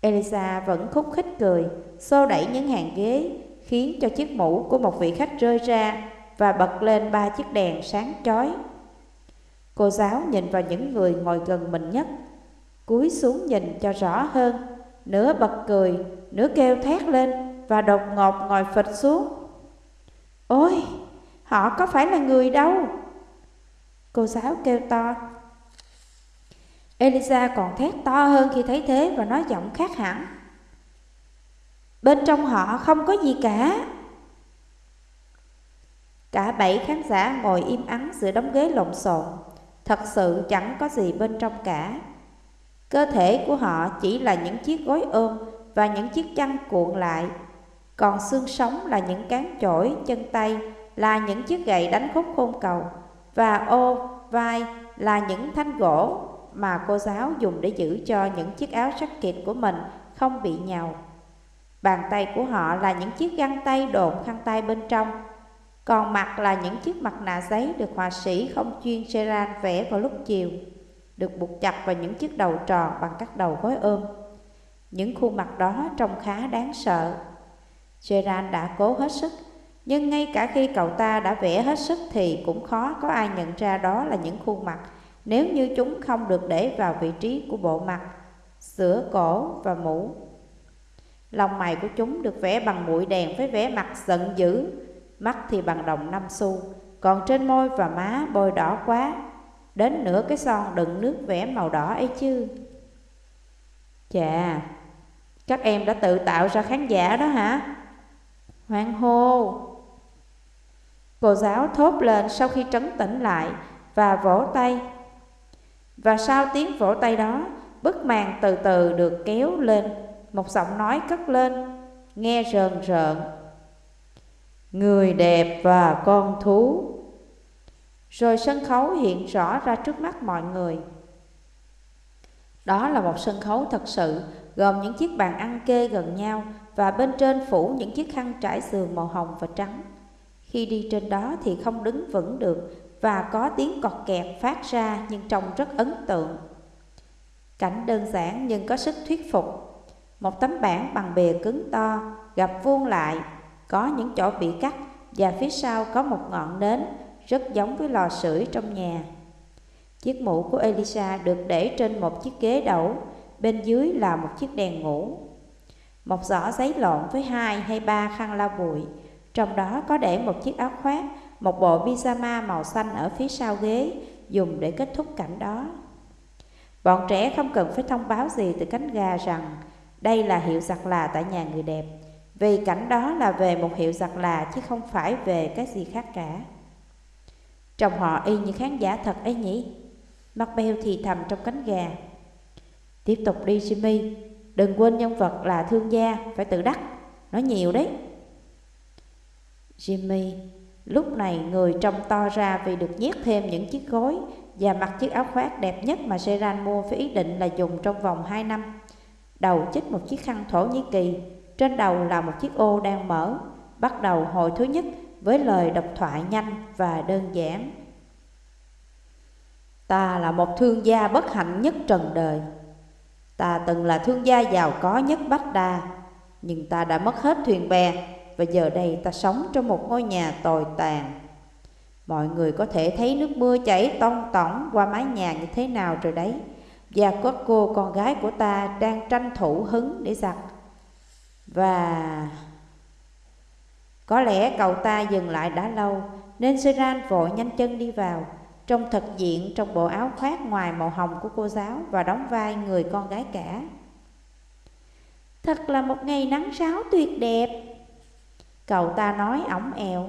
Elisa vẫn khúc khích cười, xô đẩy những hàng ghế, khiến cho chiếc mũ của một vị khách rơi ra và bật lên ba chiếc đèn sáng chói. Cô giáo nhìn vào những người ngồi gần mình nhất, cúi xuống nhìn cho rõ hơn, nửa bật cười, nửa kêu thét lên và đột ngột ngồi phịch xuống. Ôi, họ có phải là người đâu? Cô giáo kêu to. Elisa còn thét to hơn khi thấy thế và nói giọng khác hẳn. Bên trong họ không có gì cả. Cả bảy khán giả ngồi im ắng giữa đống ghế lộn xộn, thật sự chẳng có gì bên trong cả. Cơ thể của họ chỉ là những chiếc gối ôm và những chiếc chăn cuộn lại, còn xương sống là những cán chổi, chân tay, là những chiếc gậy đánh khúc khôn cầu, và ô, vai là những thanh gỗ mà cô giáo dùng để giữ cho những chiếc áo jacket của mình không bị nhàu. Bàn tay của họ là những chiếc găng tay đột khăn tay bên trong, còn mặt là những chiếc mặt nạ giấy được họa sĩ không chuyên Gerard vẽ vào lúc chiều, được buộc chặt vào những chiếc đầu tròn bằng các đầu gối ôm. Những khuôn mặt đó trông khá đáng sợ. Gerard đã cố hết sức, nhưng ngay cả khi cậu ta đã vẽ hết sức thì cũng khó có ai nhận ra đó là những khuôn mặt nếu như chúng không được để vào vị trí của bộ mặt, sữa cổ và mũ. Lòng mày của chúng được vẽ bằng mũi đèn với vẻ mặt giận dữ, mắt thì bằng đồng năm xu, còn trên môi và má bôi đỏ quá, đến nửa cái son đựng nước vẽ màu đỏ ấy chứ. Chà, các em đã tự tạo ra khán giả đó hả? Hoang hô! Cô giáo thốt lên sau khi trấn tĩnh lại và vỗ tay và sau tiếng vỗ tay đó, bức màn từ từ được kéo lên, một giọng nói cất lên, nghe rờn rợn. Người đẹp và con thú. Rồi sân khấu hiện rõ ra trước mắt mọi người. Đó là một sân khấu thật sự, gồm những chiếc bàn ăn kê gần nhau và bên trên phủ những chiếc khăn trải giường màu hồng và trắng. Khi đi trên đó thì không đứng vững được và có tiếng cọt kẹt phát ra nhưng trông rất ấn tượng. Cảnh đơn giản nhưng có sức thuyết phục. Một tấm bảng bằng bìa cứng to, gặp vuông lại, có những chỗ bị cắt và phía sau có một ngọn nến rất giống với lò sưởi trong nhà. Chiếc mũ của Elisa được để trên một chiếc ghế đẩu, bên dưới là một chiếc đèn ngủ. Một giỏ giấy lộn với hai hay ba khăn lau bụi, trong đó có để một chiếc áo khoác một bộ pyjama màu xanh ở phía sau ghế dùng để kết thúc cảnh đó. Bọn trẻ không cần phải thông báo gì từ cánh gà rằng đây là hiệu giặt là tại nhà người đẹp, vì cảnh đó là về một hiệu giặt là chứ không phải về cái gì khác cả. Trông họ y như khán giả thật ấy nhỉ? Macbeth thì thầm trong cánh gà. Tiếp tục đi Jimmy, đừng quên nhân vật là thương gia, phải tự đắc, nói nhiều đấy. Jimmy Lúc này người trông to ra vì được nhét thêm những chiếc gối và mặc chiếc áo khoác đẹp nhất mà Seran mua với ý định là dùng trong vòng 2 năm. Đầu chích một chiếc khăn Thổ Nhĩ Kỳ, trên đầu là một chiếc ô đang mở, bắt đầu hồi thứ nhất với lời độc thoại nhanh và đơn giản. Ta là một thương gia bất hạnh nhất trần đời. Ta từng là thương gia giàu có nhất Bách Đa, nhưng ta đã mất hết thuyền bè và giờ đây ta sống trong một ngôi nhà tồi tàn. Mọi người có thể thấy nước mưa chảy tông tỏng qua mái nhà như thế nào rồi đấy. Và có cô con gái của ta đang tranh thủ hứng để giặt. Và... Có lẽ cậu ta dừng lại đã lâu, nên Seran vội nhanh chân đi vào, trông thật diện trong bộ áo khoác ngoài màu hồng của cô giáo và đóng vai người con gái cả. Thật là một ngày nắng ráo tuyệt đẹp. Cậu ta nói ổng ẹo.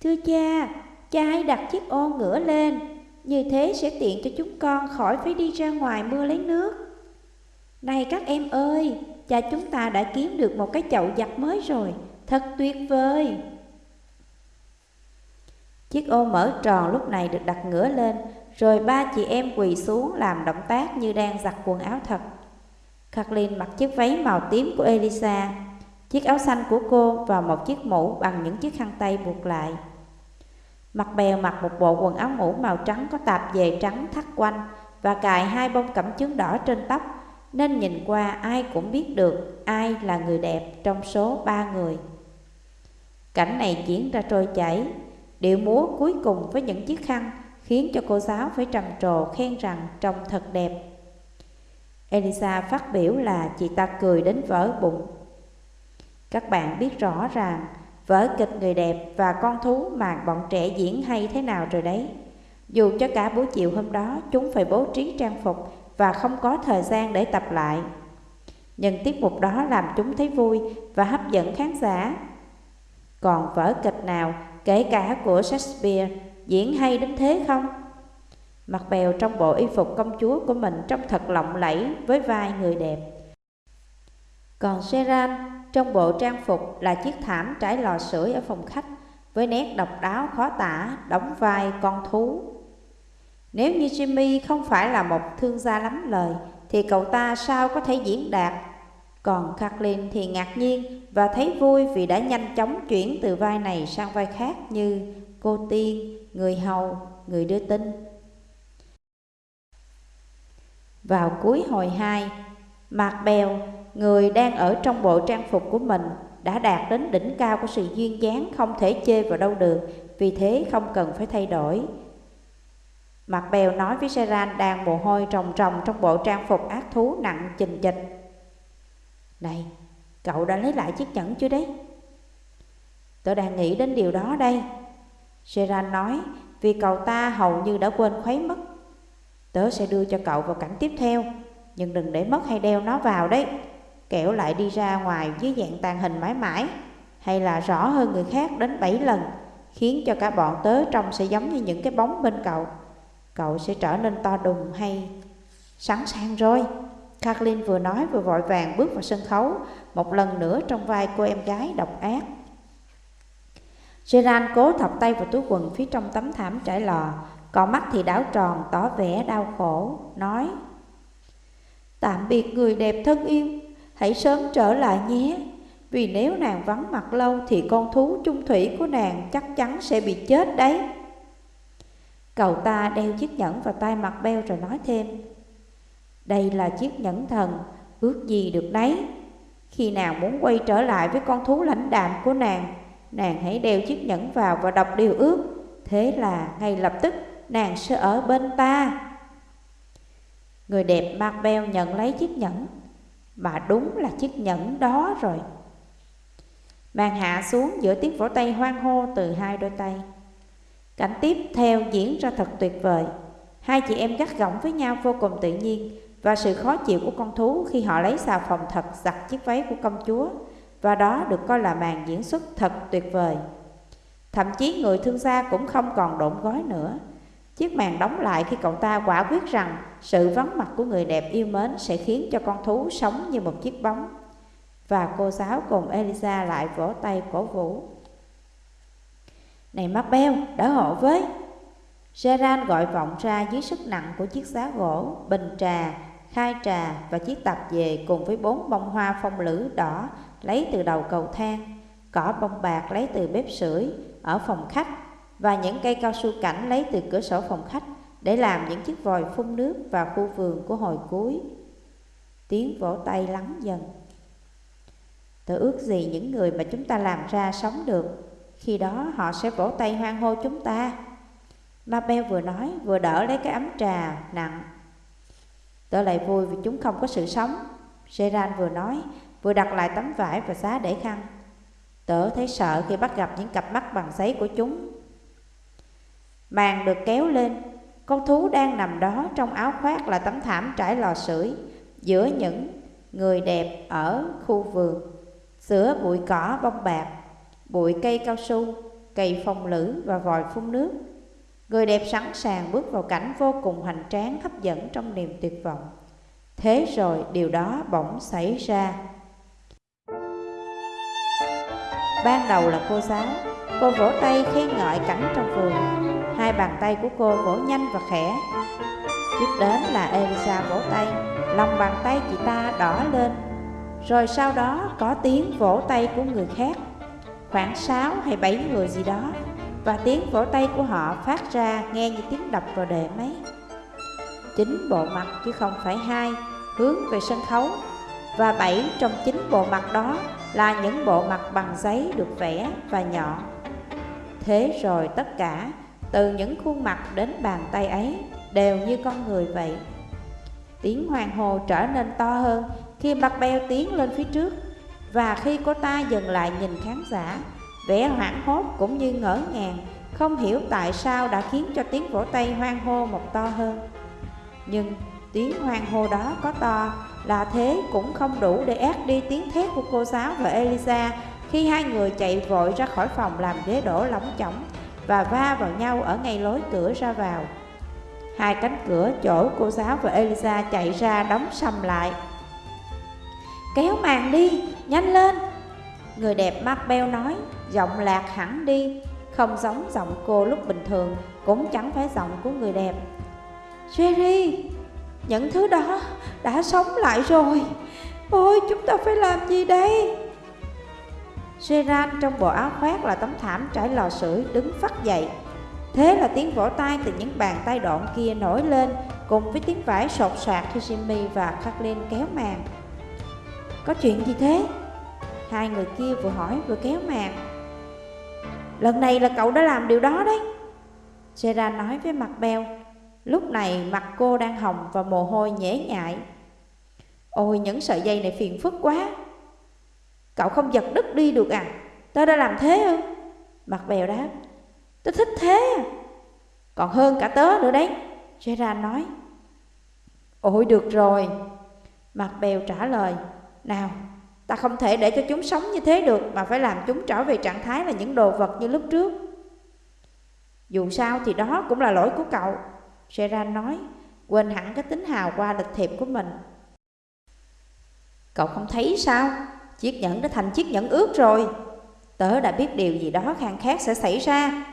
Thưa cha, cha hãy đặt chiếc ô ngửa lên, như thế sẽ tiện cho chúng con khỏi phải đi ra ngoài mưa lấy nước. Này các em ơi, cha chúng ta đã kiếm được một cái chậu giặt mới rồi, thật tuyệt vời. Chiếc ô mở tròn lúc này được đặt ngửa lên, rồi ba chị em quỳ xuống làm động tác như đang giặt quần áo thật. Kathleen mặc chiếc váy màu tím của Elisa, chiếc áo xanh của cô và một chiếc mũ bằng những chiếc khăn tay buộc lại. Mặt bèo mặc một bộ quần áo ngủ màu trắng có tạp dề trắng thắt quanh và cài hai bông cẩm chướng đỏ trên tóc, nên nhìn qua ai cũng biết được ai là người đẹp trong số ba người. Cảnh này diễn ra trôi chảy, điệu múa cuối cùng với những chiếc khăn khiến cho cô giáo phải trầm trồ khen rằng trông thật đẹp. Elisa phát biểu là chị ta cười đến vỡ bụng. Các bạn biết rõ ràng vở kịch người đẹp và con thú mà bọn trẻ diễn hay thế nào rồi đấy. Dù cho cả buổi chiều hôm đó chúng phải bố trí trang phục và không có thời gian để tập lại. Nhưng tiết mục đó làm chúng thấy vui và hấp dẫn khán giả. Còn vở kịch nào, kể cả của Shakespeare, diễn hay đến thế không? Mặt bèo trong bộ y phục công chúa của mình trông thật lộng lẫy với vai người đẹp. Còn Seran trong bộ trang phục là chiếc thảm trải lò sưởi ở phòng khách với nét độc đáo khó tả đóng vai con thú. Nếu như Jimmy không phải là một thương gia lắm lời thì cậu ta sao có thể diễn đạt. Còn Kathleen thì ngạc nhiên và thấy vui vì đã nhanh chóng chuyển từ vai này sang vai khác như cô tiên, người hầu, người đưa tin. Vào cuối hồi 2, Mạc Bèo, người đang ở trong bộ trang phục của mình, đã đạt đến đỉnh cao của sự duyên dáng không thể chê vào đâu được, vì thế không cần phải thay đổi. mặt Bèo nói với Seran đang mồ hôi trồng trồng trong bộ trang phục ác thú nặng chình chịch. Này, cậu đã lấy lại chiếc nhẫn chưa đấy? Tôi đang nghĩ đến điều đó đây. Seran nói, vì cậu ta hầu như đã quên khuấy mất Tớ sẽ đưa cho cậu vào cảnh tiếp theo Nhưng đừng để mất hay đeo nó vào đấy Kẻo lại đi ra ngoài dưới dạng tàn hình mãi mãi. Hay là rõ hơn người khác đến 7 lần, Khiến cho cả bọn tớ trông sẽ giống như những cái bóng bên cậu. Cậu sẽ trở nên to đùng hay Sẵn sàng rồi. Kathleen vừa nói vừa vội vàng bước vào sân khấu, Một lần nữa trong vai cô em gái độc ác. Gerard cố thọc tay vào túi quần phía trong tấm thảm trải lò, còn mắt thì đảo tròn, tỏ vẻ đau khổ, Nói, Tạm biệt người đẹp thân yêu. Hãy sớm trở lại nhé. Vì nếu nàng vắng mặt lâu Thì con thú chung thủy của nàng Chắc chắn sẽ bị chết đấy. Cậu ta đeo chiếc nhẫn vào tay mặt beo rồi nói thêm. Đây là chiếc nhẫn thần Ước gì được đấy. Khi nào muốn quay trở lại với con thú lãnh đạm của nàng Nàng hãy đeo chiếc nhẫn vào và đọc điều ước. Thế là ngay lập tức nàng sẽ ở bên ta. Người đẹp mặt beo nhận lấy chiếc nhẫn, mà đúng là chiếc nhẫn đó rồi. Màn hạ xuống giữa tiếng vỗ tay hoan hô từ hai đôi tay. Cảnh tiếp theo diễn ra thật tuyệt vời. Hai chị em gắt gỏng với nhau vô cùng tự nhiên và sự khó chịu của con thú khi họ lấy xà phòng thật giặt chiếc váy của công chúa và đó được coi là màn diễn xuất thật tuyệt vời. Thậm chí người thương gia cũng không còn độn gói nữa Chiếc màn đóng lại khi cậu ta quả quyết rằng sự vắng mặt của người đẹp yêu mến sẽ khiến cho con thú sống như một chiếc bóng. Và cô giáo cùng Elisa lại vỗ tay cổ vũ. Này mắt beo, đỡ hộ với. Gerard gọi vọng ra dưới sức nặng của chiếc giá gỗ, bình trà, khai trà và chiếc tạp dề cùng với bốn bông hoa phong lữ đỏ lấy từ đầu cầu thang, cỏ bông bạc lấy từ bếp sưởi ở phòng khách và những cây cao su cảnh lấy từ cửa sổ phòng khách để làm những chiếc vòi phun nước vào khu vườn của hồi cuối. Tiếng vỗ tay lắng dần. Tôi ước gì những người mà chúng ta làm ra sống được, khi đó họ sẽ vỗ tay hoan hô chúng ta. Mabel vừa nói vừa đỡ lấy cái ấm trà nặng. Tôi lại vui vì chúng không có sự sống. Gerard vừa nói, vừa đặt lại tấm vải và xá để khăn. Tớ thấy sợ khi bắt gặp những cặp mắt bằng giấy của chúng. Màn được kéo lên, con thú đang nằm đó trong áo khoác là tấm thảm trải lò sưởi giữa những người đẹp ở khu vườn, giữa bụi cỏ bông bạc, bụi cây cao su, cây phong lữ và vòi phun nước. Người đẹp sẵn sàng bước vào cảnh vô cùng hoành tráng hấp dẫn trong niềm tuyệt vọng. Thế rồi điều đó bỗng xảy ra. Ban đầu là cô giáo, cô vỗ tay khen ngợi cảnh trong vườn. Hai bàn tay của cô vỗ nhanh và khẽ. Tiếp đến là Elisa vỗ tay, lòng bàn tay chị ta đỏ lên. Rồi sau đó có tiếng vỗ tay của người khác, khoảng 6 hay 7 người gì đó. Và tiếng vỗ tay của họ phát ra nghe như tiếng đập vào đệm máy. Chính bộ mặt chứ không phải hai, hướng về sân khấu. Và bảy trong chín bộ mặt đó là những bộ mặt bằng giấy được vẽ và nhọn. Thế rồi tất cả, từ những khuôn mặt đến bàn tay ấy, đều như con người vậy. Tiếng hoàng hồ trở nên to hơn khi mặt beo tiến lên phía trước, và khi cô ta dừng lại nhìn khán giả, vẻ hoảng hốt cũng như ngỡ ngàng, không hiểu tại sao đã khiến cho tiếng vỗ tay hoang hô một to hơn. Nhưng tiếng hoang hô đó có to là thế cũng không đủ để át đi tiếng thét của cô giáo và Elisa khi hai người chạy vội ra khỏi phòng làm ghế đổ lỏng chỏng và va vào nhau ở ngay lối cửa ra vào. Hai cánh cửa chỗ cô giáo và Elisa chạy ra đóng sầm lại. Kéo màn đi, nhanh lên! Người đẹp mắt beo nói, giọng lạc hẳn đi, không giống giọng cô lúc bình thường, cũng chẳng phải giọng của người đẹp. Jerry, những thứ đó đã sống lại rồi. Ôi, chúng ta phải làm gì đây? Seran trong bộ áo khoác là tấm thảm trải lò sưởi đứng phát dậy. Thế là tiếng vỗ tay từ những bàn tay độn kia nổi lên, cùng với tiếng vải sột soạt khi Jimmy và Kathleen kéo màn. Có chuyện gì thế? Hai người kia vừa hỏi vừa kéo màn. Lần này là cậu đã làm điều đó đấy. Seran nói với mặt beo. Lúc này mặt cô đang hồng và mồ hôi nhễ nhại. Ôi những sợi dây này phiền phức quá. Cậu không giật đứt đi được à? Tớ đã làm thế ư? Mặt bèo đáp. Tớ thích thế à? Còn hơn cả tớ nữa đấy. Gerard nói. Ôi được rồi. Mặt bèo trả lời. Nào, ta không thể để cho chúng sống như thế được mà phải làm chúng trở về trạng thái là những đồ vật như lúc trước. Dù sao thì đó cũng là lỗi của cậu. Gerard nói, quên hẳn cái tính hào qua lịch thiệp của mình. Cậu không thấy sao? Chiếc nhẫn đã thành chiếc nhẫn ướt rồi. Tớ đã biết điều gì đó khang khác sẽ xảy ra.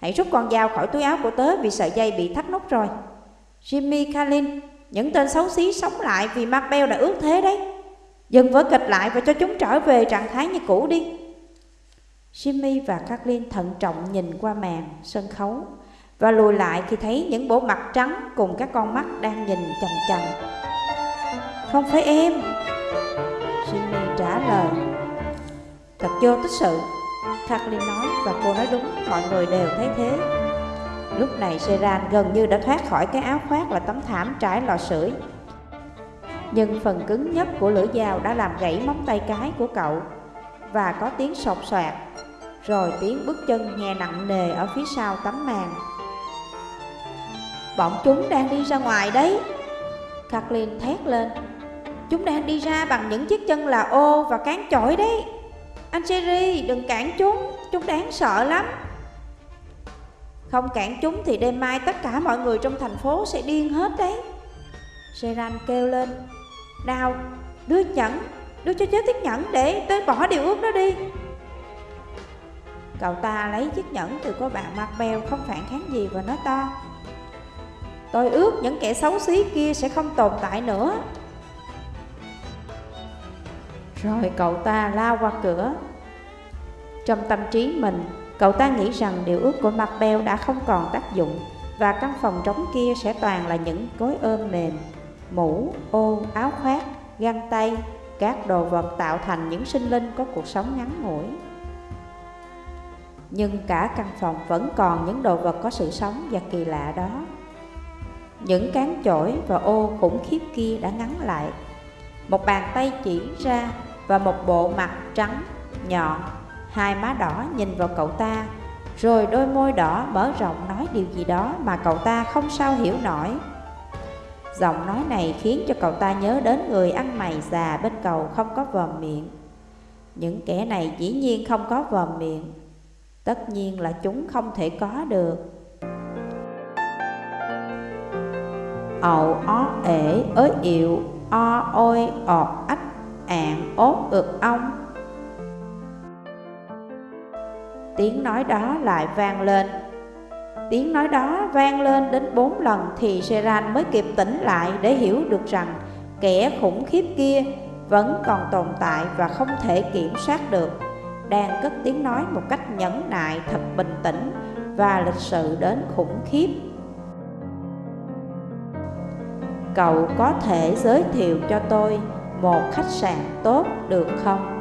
Hãy rút con dao khỏi túi áo của tớ vì sợi dây bị thắt nút rồi. Jimmy kalin những tên xấu xí sống lại vì Marbell đã ướt thế đấy. Dừng vỡ kịch lại và cho chúng trở về trạng thái như cũ đi. Jimmy và Kathleen thận trọng nhìn qua màn sân khấu và lùi lại khi thấy những bộ mặt trắng cùng các con mắt đang nhìn chằm chằm Không phải em. Lời. Thật vô tích sự. Kathleen nói và cô nói đúng, mọi người đều thấy thế. Lúc này Seran gần như đã thoát khỏi cái áo khoác là tấm thảm trải lò sưởi. Nhưng phần cứng nhất của lưỡi dao đã làm gãy móng tay cái của cậu và có tiếng sột soạt, rồi tiếng bước chân nghe nặng nề ở phía sau tấm màn. Bọn chúng đang đi ra ngoài đấy Kathleen thét lên Chúng đang đi ra bằng những chiếc chân là ô và cán chổi đấy. Anh Jerry đừng cản chúng. Chúng đáng sợ lắm. Không cản chúng thì đêm mai tất cả mọi người trong thành phố sẽ điên hết đấy. Seran kêu lên. Nào, đưa nhẫn, Đưa cho chết chiếc nhẫn để tới bỏ điều ước đó đi. Cậu ta lấy chiếc nhẫn từ cô bạn mặt bèo không phản kháng gì và nói to. Tôi ước những kẻ xấu xí kia sẽ không tồn tại nữa. Rồi cậu ta lao qua cửa. Trong tâm trí mình, cậu ta nghĩ rằng điều ước của mặt beo đã không còn tác dụng Và căn phòng trống kia sẽ toàn là những gối ôm mềm Mũ, ô, áo khoác, găng tay Các đồ vật tạo thành những sinh linh có cuộc sống ngắn ngủi. Nhưng cả căn phòng vẫn còn những đồ vật có sự sống và kỳ lạ đó. Những cán chổi và ô khủng khiếp kia đã ngắn lại. Một bàn tay chỉ ra và một bộ mặt trắng, nhọn, hai má đỏ nhìn vào cậu ta, rồi đôi môi đỏ mở rộng nói điều gì đó mà cậu ta không sao hiểu nổi. Giọng nói này khiến cho cậu ta nhớ đến người ăn mày già bên cầu không có vòm miệng. Những kẻ này dĩ nhiên không có vòm miệng, tất nhiên là chúng không thể có được. Ậu ó ể ới ịu, o ôi ọt ách, ạn ốt ực ong. Tiếng nói đó lại vang lên Tiếng nói đó vang lên đến bốn lần thì Seran mới kịp tỉnh lại để hiểu được rằng kẻ khủng khiếp kia vẫn còn tồn tại và không thể kiểm soát được, đang cất tiếng nói một cách nhẫn nại thật bình tĩnh và lịch sự đến khủng khiếp. Cậu có thể giới thiệu cho tôi một khách sạn tốt được không?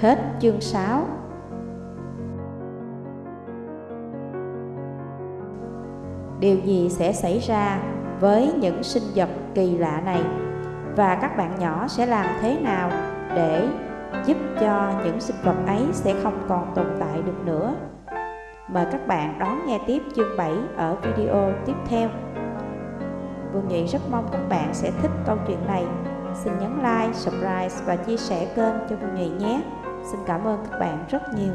Hết chương 6 Điều gì sẽ xảy ra với những sinh vật kỳ lạ này? Và các bạn nhỏ sẽ làm thế nào để giúp cho những sinh vật ấy sẽ không còn tồn tại được nữa? Mời các bạn đón nghe tiếp chương 7 ở video tiếp theo. Vương Nhị rất mong các bạn sẽ thích câu chuyện này. Xin nhấn like, subscribe và chia sẻ kênh cho Vương Nhị nhé. Xin cảm ơn các bạn rất nhiều.